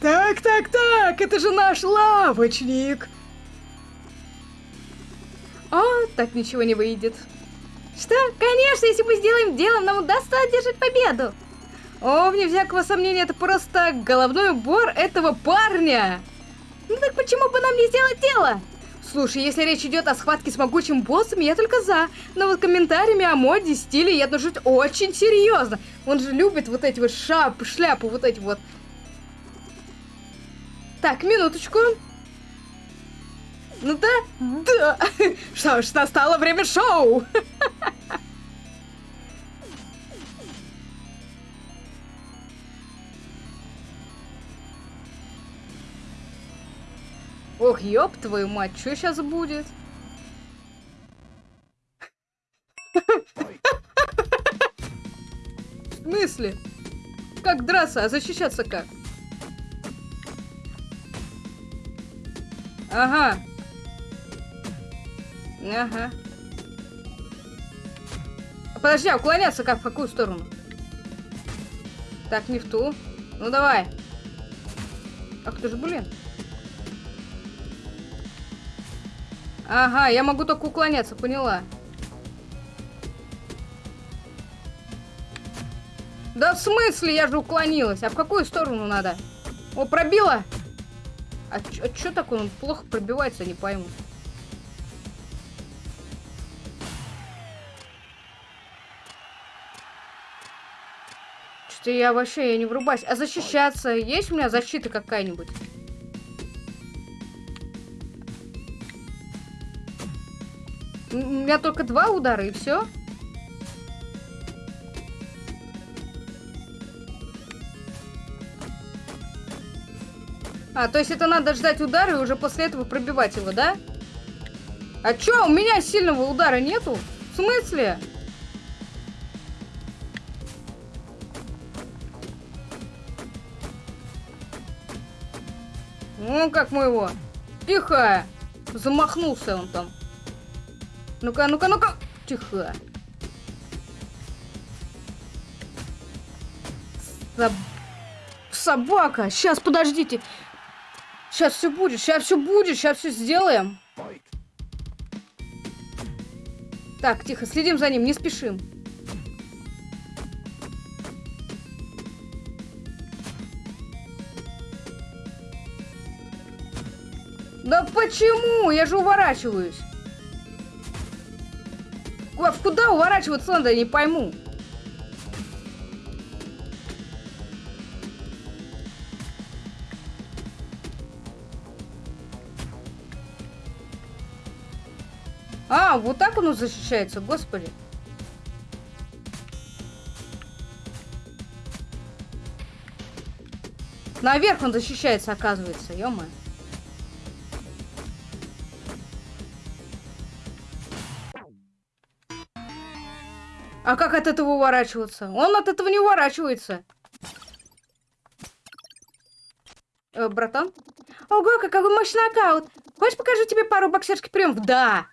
так, так, так, это же наш лавочник. О, так ничего не выйдет. Что? Конечно, если мы сделаем дело, нам удастся одержать победу. О, вне всякого сомнения, это просто головной убор этого парня. Ну так почему бы нам не сделать дело? Слушай, если речь идет о схватке с могучим боссом, я только за. Но вот комментариями о моде, стиле я отношусь очень серьезно. Он же любит вот эти вот шап, шляпы, вот эти вот так, минуточку. Ну да, да. Что ж, настало время шоу. Ох, ёб твою мать, что сейчас будет? В смысле? Как драться, а защищаться как? Ага. Ага. Подожди, а уклоняться как? В какую сторону? Так, не в ту. Ну давай. Ах ты ж, блин. Ага, я могу только уклоняться, поняла. Да в смысле? Я же уклонилась. А в какую сторону надо? О, пробила! А, а что такое? Он плохо пробивается, не пойму. Что-то я вообще я не врубаюсь. А защищаться? Есть у меня защита какая-нибудь? У меня только два удара и все. А, то есть это надо ждать удара и уже после этого пробивать его, да? А чё, у меня сильного удара нету? В смысле? Ну, как моего. Тихо. Замахнулся он там. Ну-ка, ну-ка, ну-ка. Тихо. Соб... Собака. Сейчас, подождите. Сейчас все будет, сейчас все будет, сейчас все сделаем. Так, тихо, следим за ним, не спешим. Да почему? Я же уворачиваюсь. Куда уворачиваться надо, я не пойму. А, вот так оно защищается, господи. Наверх он защищается, оказывается, ё. А как от этого уворачиваться? Он от этого не уворачивается. Э, братан? Ого, какой мощный нокаут! Хочешь покажу тебе пару боксерских приемов? Да!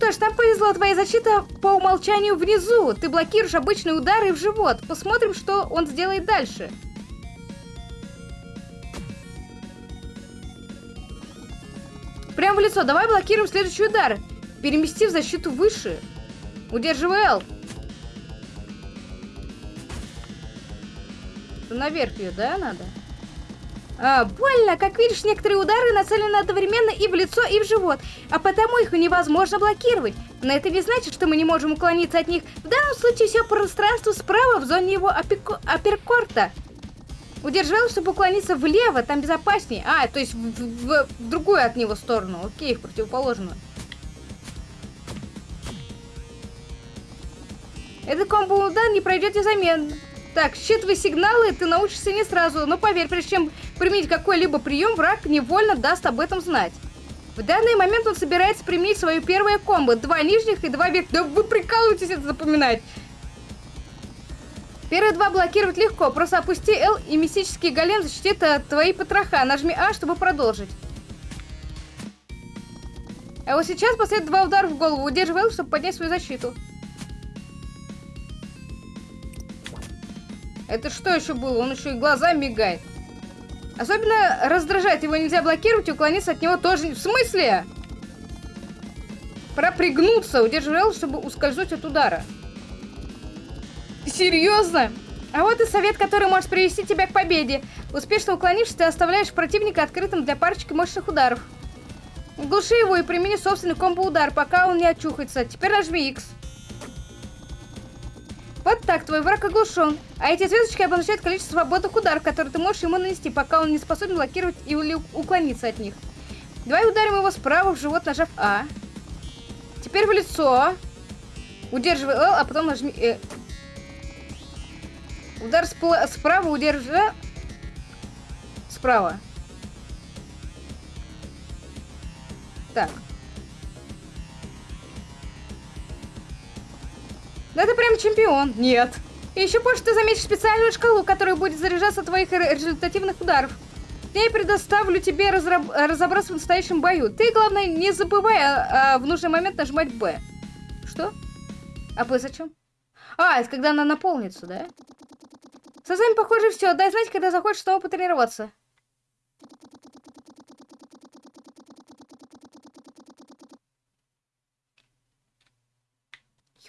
Что ж, там повезло, твоя защита по умолчанию внизу. Ты блокируешь обычные удары в живот. Посмотрим, что он сделает дальше. Прям в лицо. Давай блокируем следующий удар. Переместив защиту выше. Удерживай L. Наверх ее, да, надо? А, больно. Как видишь, некоторые удары нацелены одновременно и в лицо, и в живот, а потому их невозможно блокировать. Но это не значит, что мы не можем уклониться от них. В данном случае все пространство справа в зоне его апперкорта. Удерживал, чтобы уклониться влево, там безопаснее. А, то есть в, в, в другую от него сторону. Окей, в противоположную. Этот комбо-удар не пройдет незаметно. Так, считывай сигналы, ты научишься не сразу, но поверь, прежде чем применить какой-либо прием, враг невольно даст об этом знать. В данный момент он собирается применить свое первое комбо. Два нижних и два верхних. Да вы прикалываетесь это запоминать. Первые два блокировать легко. Просто опусти L и мистический голем защитит от твои потроха. Нажми А, чтобы продолжить. А вот сейчас последует два удара в голову. Удерживай L, чтобы поднять свою защиту. Это что еще было? Он еще и глаза мигает. Особенно раздражает. Его нельзя блокировать уклониться от него тоже. В смысле? Пора пригнуться. Удерживай чтобы ускользнуть от удара. Серьезно? А вот и совет, который может привести тебя к победе. Успешно уклонившись, ты оставляешь противника открытым для парочки мощных ударов. Глуши его и примени собственный комбо-удар, пока он не очухается. Теперь нажми X. Вот так, твой враг оглушен. А эти звездочки обозначают количество свободных ударов, которые ты можешь ему нанести, пока он не способен блокировать или уклониться от них. Давай ударим его справа в живот, нажав А. Теперь в лицо. Удерживай L, а потом нажми Э. Удар справа удержи. Справа. Так. Да ты прям чемпион. Нет. И еще позже ты заметишь специальную шкалу, которая будет заряжаться от твоих результативных ударов. Я предоставлю тебе разраб разобраться в настоящем бою. Ты, главное, не забывай а, а, в нужный момент нажимать Б. Что? А Б зачем? А, это когда она наполнится, да? С вами, похоже, все. Дай знать, когда захочешь снова потренироваться.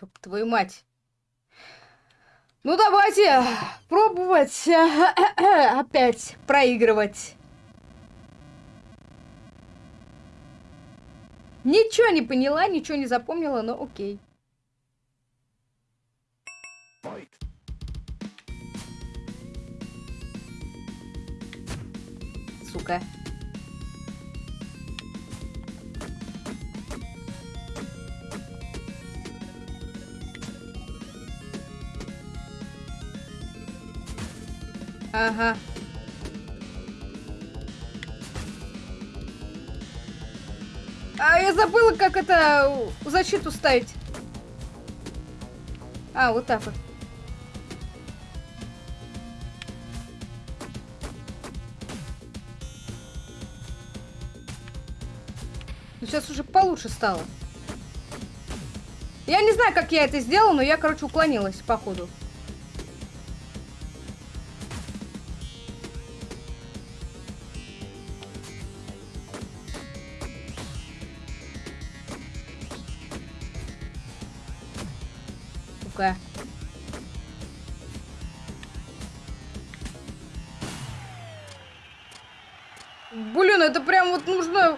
Ёб твою мать. Ну давайте пробовать опять проигрывать. Ничего не поняла, ничего не запомнила, но окей. Сука. Ага. А я забыла, как это защиту ставить. А, вот так вот. Ну, сейчас уже получше стало. Я не знаю, как я это сделала, но я, короче, уклонилась, походу. Штука. Блин, это прям вот нужно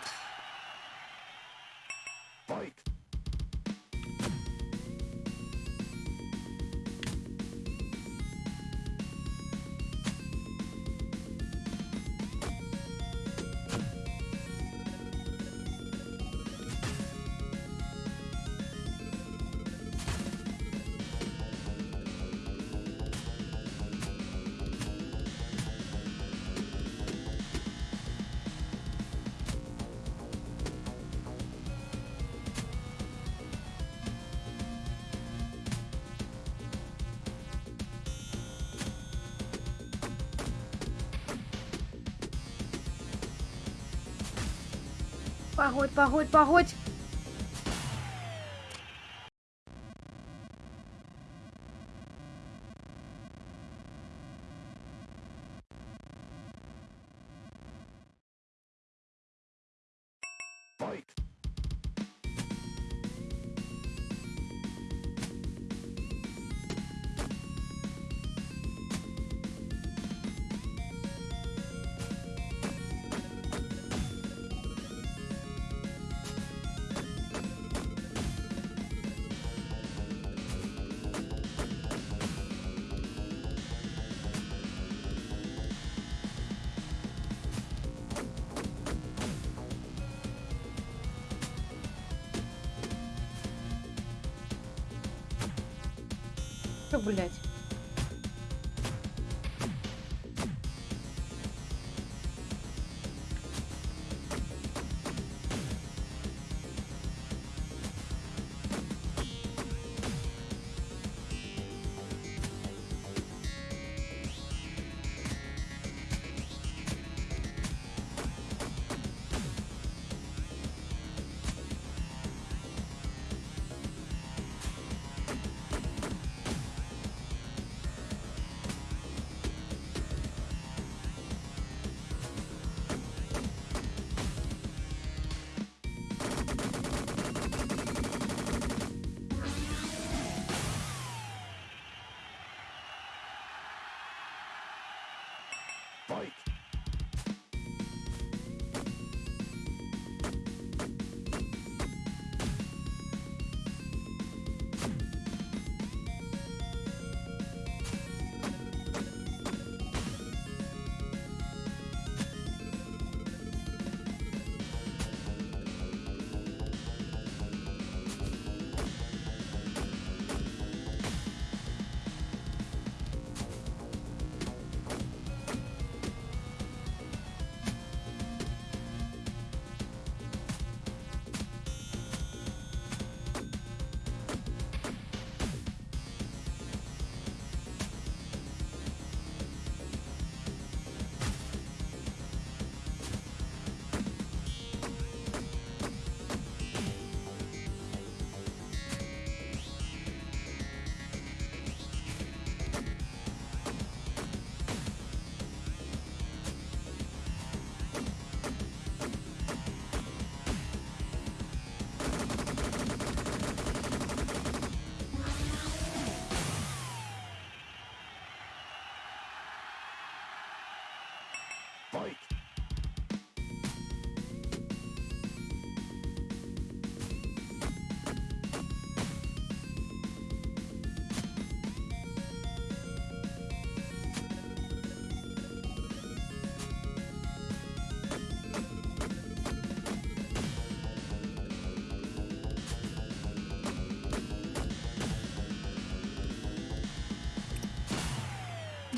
Погодь, погодь, погодь.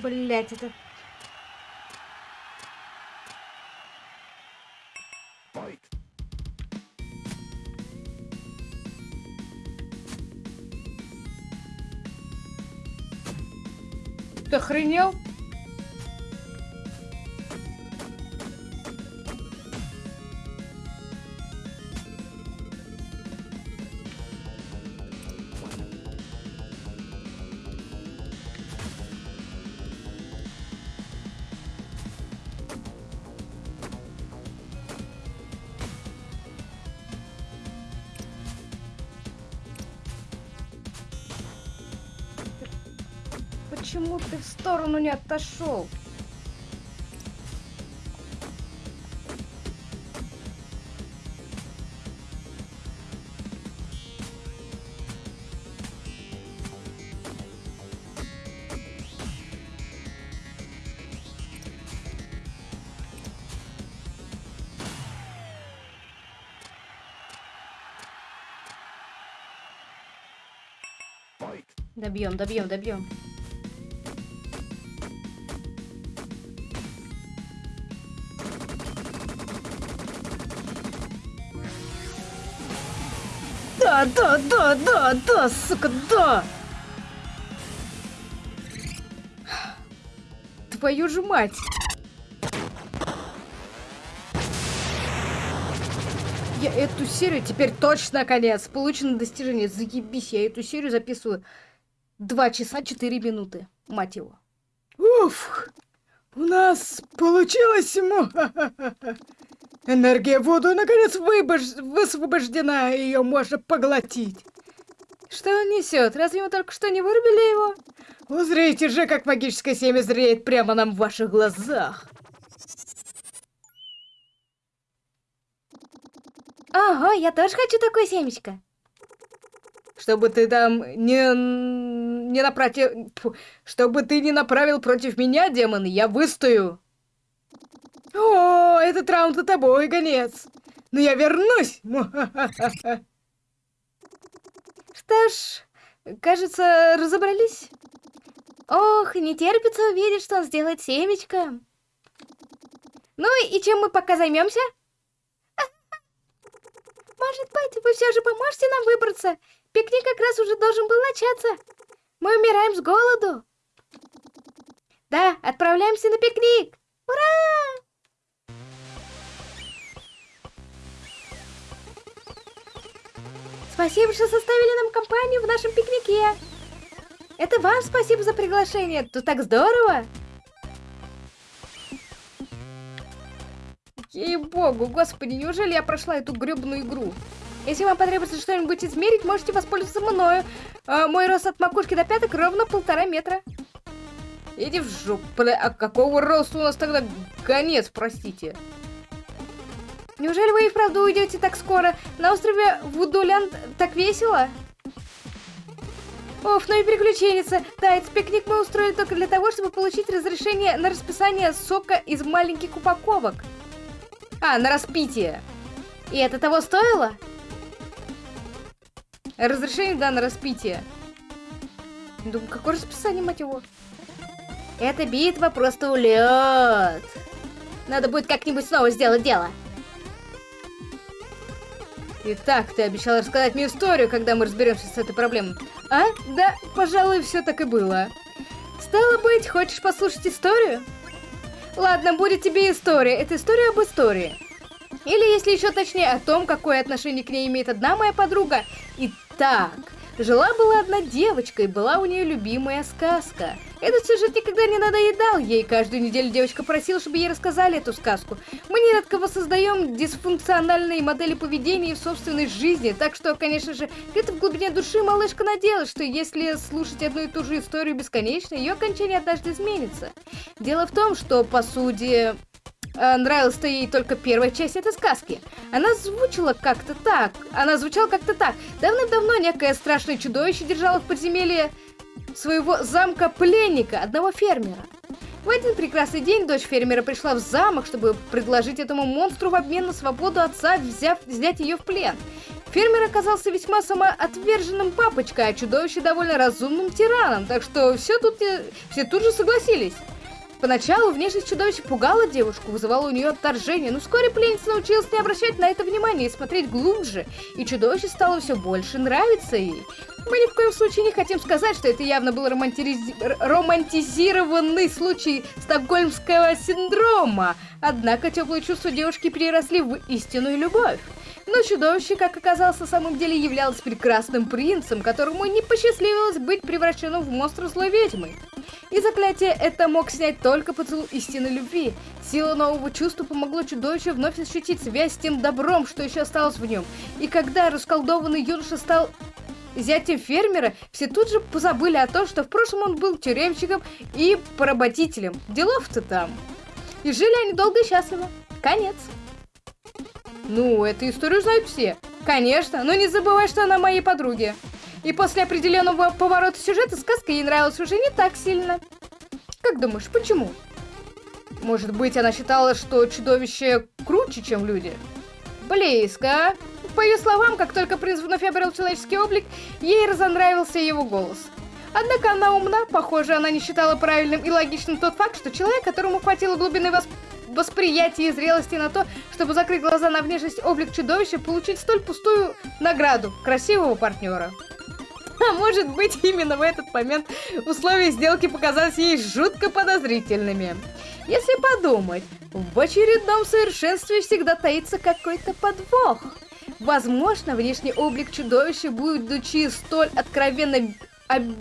Блять, это... Ты охренел? Сторону не отошел? Добьем, добьем, добьем. Да, да, да, да, да, сука, да! Твою же мать! Я эту серию теперь точно конец. Получено достижение. Заебись, я эту серию записываю 2 часа 4 минуты. Мать его. Уф! У нас получилось... Энергия воду наконец выбож... высвобождена, ее можно поглотить. Что он несет? Разве мы только что не вырубили его? Узрите же, как магическое семя зреет прямо нам в ваших глазах. Ого, я тоже хочу такое семечко. Чтобы ты там не... не напротив... Чтобы ты не направил против меня, демон, я выстою. О, этот раунд за тобой, конец. Но я вернусь. Что ж, кажется, разобрались. Ох, не терпится увидеть, что он сделает семечко. Ну и чем мы пока займемся? Может быть, вы все же поможете нам выбраться? Пикник как раз уже должен был начаться. Мы умираем с голоду. Да, отправляемся на пикник. Ура! Спасибо, что составили нам компанию в нашем пикнике. Это вам спасибо за приглашение. Тут так здорово. Ей-богу, господи, неужели я прошла эту гребную игру? Если вам потребуется что-нибудь измерить, можете воспользоваться мною. А, мой рост от макушки до пяток ровно полтора метра. Иди в жопу. А какого роста у нас тогда конец, простите? Неужели вы и вправду уйдете так скоро? На острове Вудулянд так весело? Оф, ну и приключенница. Да, этот пикник мы устроили только для того, чтобы получить разрешение на расписание сока из маленьких упаковок. А, на распитие. И это того стоило? Разрешение, да, на распитие. Думаю, какое расписание, мать его? Эта битва просто улет. Надо будет как-нибудь снова сделать дело. Итак, ты обещал рассказать мне историю, когда мы разберемся с этой проблемой. А? Да, пожалуй, все так и было. Стало быть, хочешь послушать историю? Ладно, будет тебе история. Это история об истории. Или, если еще точнее, о том, какое отношение к ней имеет одна моя подруга. Итак, жила-была одна девочка, и была у нее любимая сказка. Этот сюжет никогда не надоедал ей. Каждую неделю девочка просила, чтобы ей рассказали эту сказку. Мы нередко воссоздаем дисфункциональные модели поведения в собственной жизни, так что, конечно же, где-то в глубине души малышка надеялась, что если слушать одну и ту же историю бесконечно, ее окончание однажды изменится. Дело в том, что, по сути, нравилась-то ей только первая часть этой сказки. Она звучала как-то так. Она звучала как-то так. Давным-давно некое страшное чудовище держало в подземелье своего замка пленника, одного фермера. В один прекрасный день дочь фермера пришла в замок, чтобы предложить этому монстру в обмен на свободу отца, взяв, взять ее в плен. Фермер оказался весьма самоотверженным папочкой, а чудовище довольно разумным тираном, так что все тут, э, все тут же согласились. Поначалу внешность чудовища пугала девушку, вызывала у нее отторжение, но вскоре пленница научилась не обращать на это внимания и смотреть глубже, и чудовище стало все больше нравиться ей. Мы ни в коем случае не хотим сказать, что это явно был романтиз... романтизированный случай стокгольмского синдрома, однако теплые чувства девушки переросли в истинную любовь. Но чудовище, как оказалось, на самом деле являлось прекрасным принцем, которому не посчастливилось быть превращенным в монстра злой ведьмой. И заклятие это мог снять только поцелуй истинной любви. Сила нового чувства помогла чудовищу вновь ощутить связь с тем добром, что еще осталось в нем. И когда расколдованный юноша стал зятем фермера, все тут же позабыли о том, что в прошлом он был тюремщиком и поработителем. Делов-то там. И жили они долго и счастливо. Конец. Ну, эту историю знают все. Конечно, но не забывай, что она моей подруги. И после определенного поворота сюжета сказка ей нравилась уже не так сильно. Как думаешь, почему? Может быть, она считала, что чудовище круче, чем люди? Близко. По ее словам, как только принц вновь обрел человеческий облик, ей разонравился его голос. Однако она умна, похоже, она не считала правильным и логичным тот факт, что человек, которому хватило глубины восприятия, восприятия и зрелости на то, чтобы закрыть глаза на внешность облик чудовища, получить столь пустую награду красивого партнера. А может быть, именно в этот момент условия сделки показались ей жутко подозрительными. Если подумать, в очередном совершенстве всегда таится какой-то подвох. Возможно, внешний облик чудовища, будучи столь откровенно об-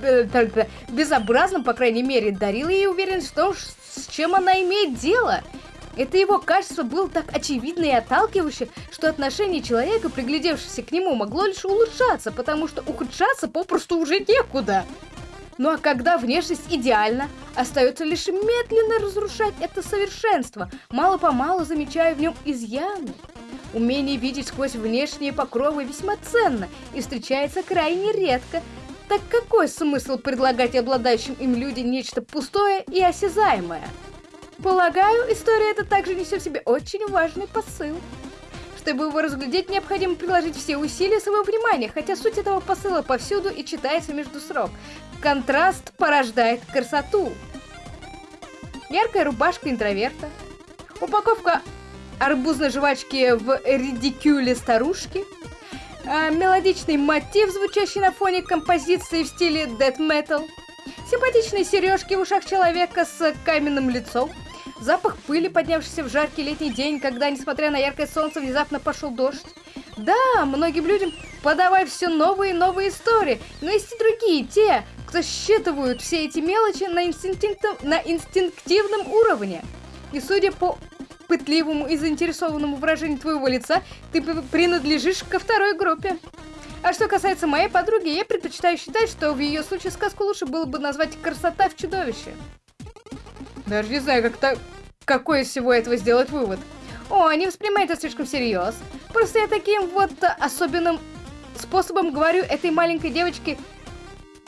безобразным, по крайней мере, дарил ей уверенность в том, с чем она имеет дело. Это его качество было так очевидно и отталкивающе, что отношение человека, приглядевшегося к нему, могло лишь улучшаться, потому что ухудшаться попросту уже некуда. Ну а когда внешность идеальна, остается лишь медленно разрушать это совершенство, мало-помалу замечая в нем изъяны. Умение видеть сквозь внешние покровы весьма ценно и встречается крайне редко, так какой смысл предлагать обладающим им людям нечто пустое и осязаемое? Полагаю, история эта также несет в себе очень важный посыл. Чтобы его разглядеть, необходимо приложить все усилия своего внимания, хотя суть этого посыла повсюду и читается между срок. Контраст порождает красоту. Яркая рубашка интроверта. Упаковка арбузной жвачки в редикюле старушки. А, мелодичный мотив, звучащий на фоне композиции в стиле metal. Симпатичные сережки в ушах человека с каменным лицом. Запах пыли, поднявшийся в жаркий летний день, когда, несмотря на яркое солнце, внезапно пошел дождь. Да, многим людям подавай все новые и новые истории, но есть и другие, те, кто считывают все эти мелочи на, инстинктив... на инстинктивном уровне. И судя по пытливому и заинтересованному выражению твоего лица, ты принадлежишь ко второй группе. А что касается моей подруги, я предпочитаю считать, что в ее случае сказку лучше было бы назвать «Красота в чудовище». Даже не знаю, как то какой из всего этого сделать вывод. О, не воспринимай это слишком всерьез. Просто я таким вот особенным способом говорю этой маленькой девочке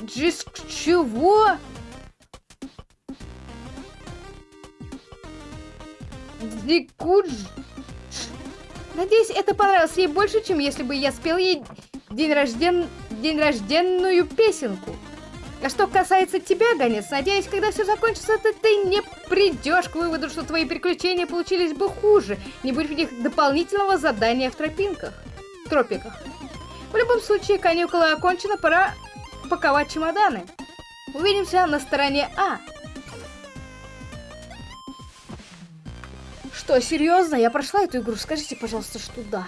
Джис чего? Дикудж. Надеюсь, это понравилось ей больше, чем если бы я спел ей день, рожден... день рожденную песенку. А что касается тебя, Гонец, надеюсь, когда все закончится, то ты не придешь к выводу, что твои приключения получились бы хуже, не будь в них дополнительного задания в тропинках. В тропиках. В любом случае, каникулы окончены, пора паковать чемоданы. Увидимся на стороне А. Что, серьезно? Я прошла эту игру? Скажите, пожалуйста, что да.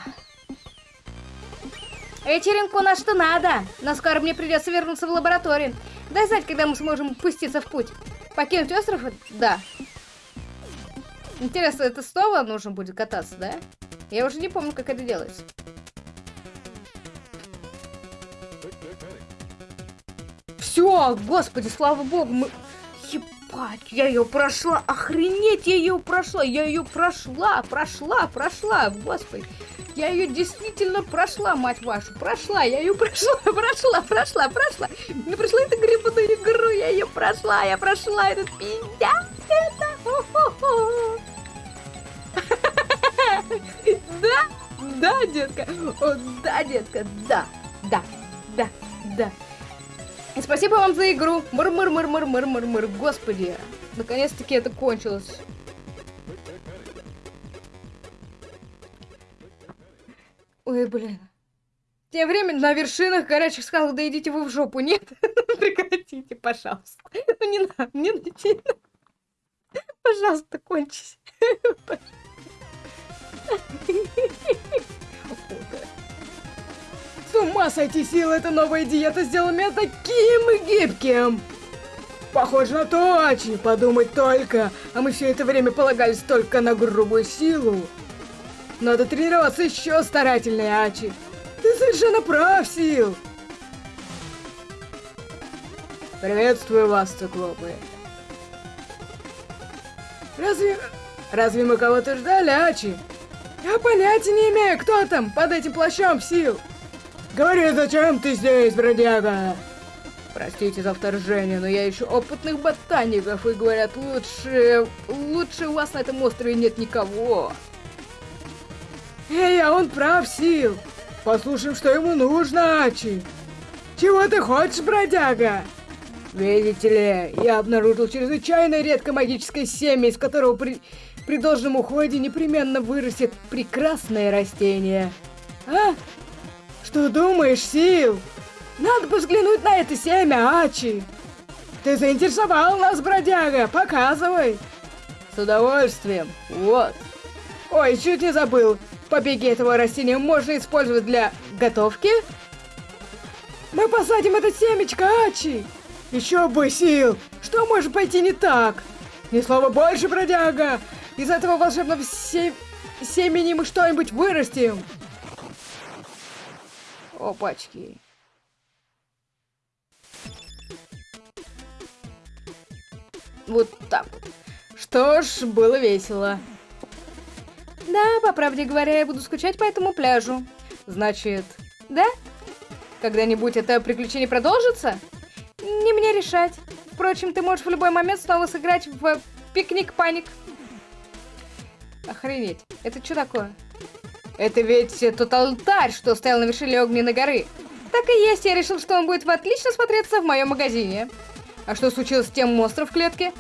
Вечеринку что надо, но скоро мне придется вернуться в лабораторию. Дай знать, когда мы сможем пуститься в путь. Покинуть остров? Да. Интересно, это снова нужно будет кататься, да? Я уже не помню, как это делается. Все, господи, слава богу, мы... Ебать, я ее прошла, охренеть, я ее прошла, я ее прошла, прошла, прошла, господи. Я ее действительно прошла, мать вашу, прошла, я ее прошла, прошла, прошла, прошла. Не прошла эту гребаную игру, я ее прошла, я прошла этот пиздец, это... Да, да, детка, да, детка, да, да, да, да. Спасибо вам за игру. Мыр-мыр-мыр-мыр-мыр-мыр-мыр. Господи. Наконец-таки это кончилось. Ой, блин. Тем временем на вершинах горячих скал, да идите вы в жопу, нет? Прекратите, пожалуйста. Ну не надо, не надо. Пожалуйста, кончись. С ума сойти сил, эта новая диета сделала меня таким гибким. Похоже на то, Ачи, подумать только, а мы все это время полагались только на грубую силу. Надо тренироваться еще старательнее, Ачи. Ты совершенно прав, Сил. Приветствую вас, циклопы. Разве... Разве мы кого-то ждали, Ачи? Я понятия не имею, кто там под этим плащом, Сил. Говори, зачем ты здесь, бродяга? Простите за вторжение, но я ищу опытных ботаников, и говорят, лучше... Лучше у вас на этом острове нет никого. Эй, а он прав, Сил. Послушаем, что ему нужно, Ачи. Чего ты хочешь, бродяга? Видите ли, я обнаружил чрезвычайно редко магическое семя, из которого при, при должном уходе непременно вырастет прекрасное растение. А? Что думаешь, Сил? Надо бы взглянуть на это семя, Ачи. Ты заинтересовал нас, бродяга, показывай. С удовольствием, вот. Ой, чуть не забыл. Побеги этого растения можно использовать для готовки? Мы посадим это семечко, Ачи! Еще бы сил! Что может пойти не так? Ни слова больше, бродяга! Из этого волшебного се... семени мы что-нибудь вырастим! Опачки. Вот так. Что ж, было весело. Да, по правде говоря, я буду скучать по этому пляжу. Значит, Да? когда-нибудь это приключение продолжится? Не мне решать. Впрочем, ты можешь в любой момент снова сыграть в пикник-паник. Охренеть. Это что такое? Это ведь тот алтарь, что стоял на вершине огненной горы. Так и есть, я решил, что он будет отлично смотреться в моем магазине. А что случилось с тем монстром в клетке?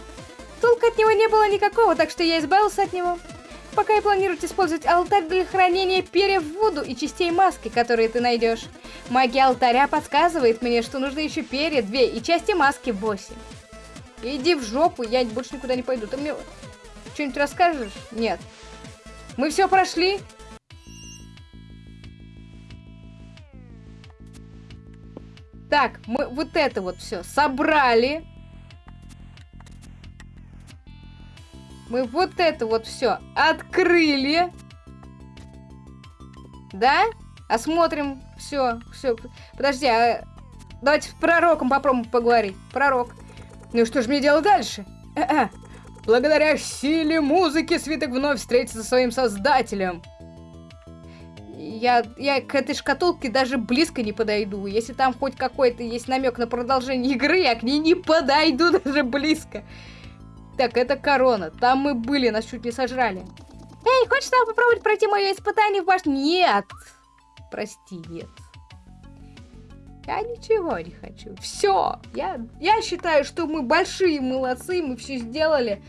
Толка от него не было никакого, так что я избавился от него. Пока я планирую использовать алтарь для хранения перьев в воду и частей маски, которые ты найдешь. Магия алтаря подсказывает мне, что нужно еще перья, две и части маски 8. Иди в жопу, я больше никуда не пойду. Ты мне что-нибудь расскажешь? Нет. Мы все прошли? Так, мы вот это вот все собрали. Мы вот это вот все открыли. Да? Осмотрим все, все. Подожди, а... давайте с пророком попробуем поговорить. Пророк. Ну что же мне делать дальше? Благодаря силе музыки свиток вновь встретится со своим создателем. Я, я к этой шкатулке даже близко не подойду. Если там хоть какой-то есть намек на продолжение игры, я к ней не подойду даже близко. Так, это корона. Там мы были, нас чуть не сожрали. Эй, хочешь там попробовать пройти мое испытание в башне? Нет. Прости, нет. Я ничего не хочу. Все. Я, я считаю, что мы большие молодцы, мы все сделали.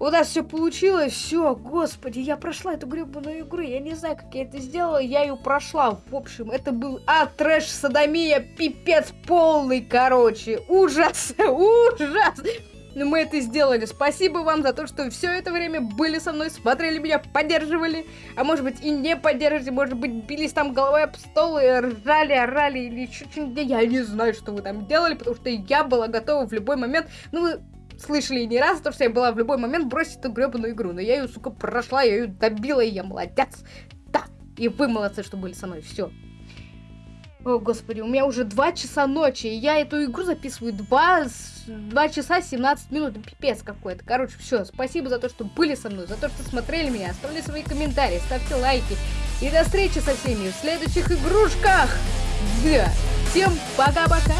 У нас все получилось, все, господи, я прошла эту гребаную игру, я не знаю, как я это сделала, я ее прошла, в общем, это был, а, трэш, садомия, пипец полный, короче, ужас, ужас, мы это сделали. Спасибо вам за то, что все это время были со мной, смотрели меня, поддерживали. А может быть и не поддерживали, может быть бились там головой об стол и ржали, орали или еще что-нибудь. Я не знаю, что вы там делали, потому что я была готова в любой момент. Ну, вы слышали не раз, то, что я была в любой момент бросить эту гребаную игру. Но я ее, сука, прошла, я ее добила, и я молодец. Да, и вы молодцы, что были со мной. Все. О, господи, у меня уже 2 часа ночи, и я эту игру записываю 2, 2 часа 17 минут, пипец какой-то. Короче, все, спасибо за то, что были со мной, за то, что смотрели меня, оставляйте свои комментарии, ставьте лайки. И до встречи со всеми в следующих игрушках. Да, всем пока-пока.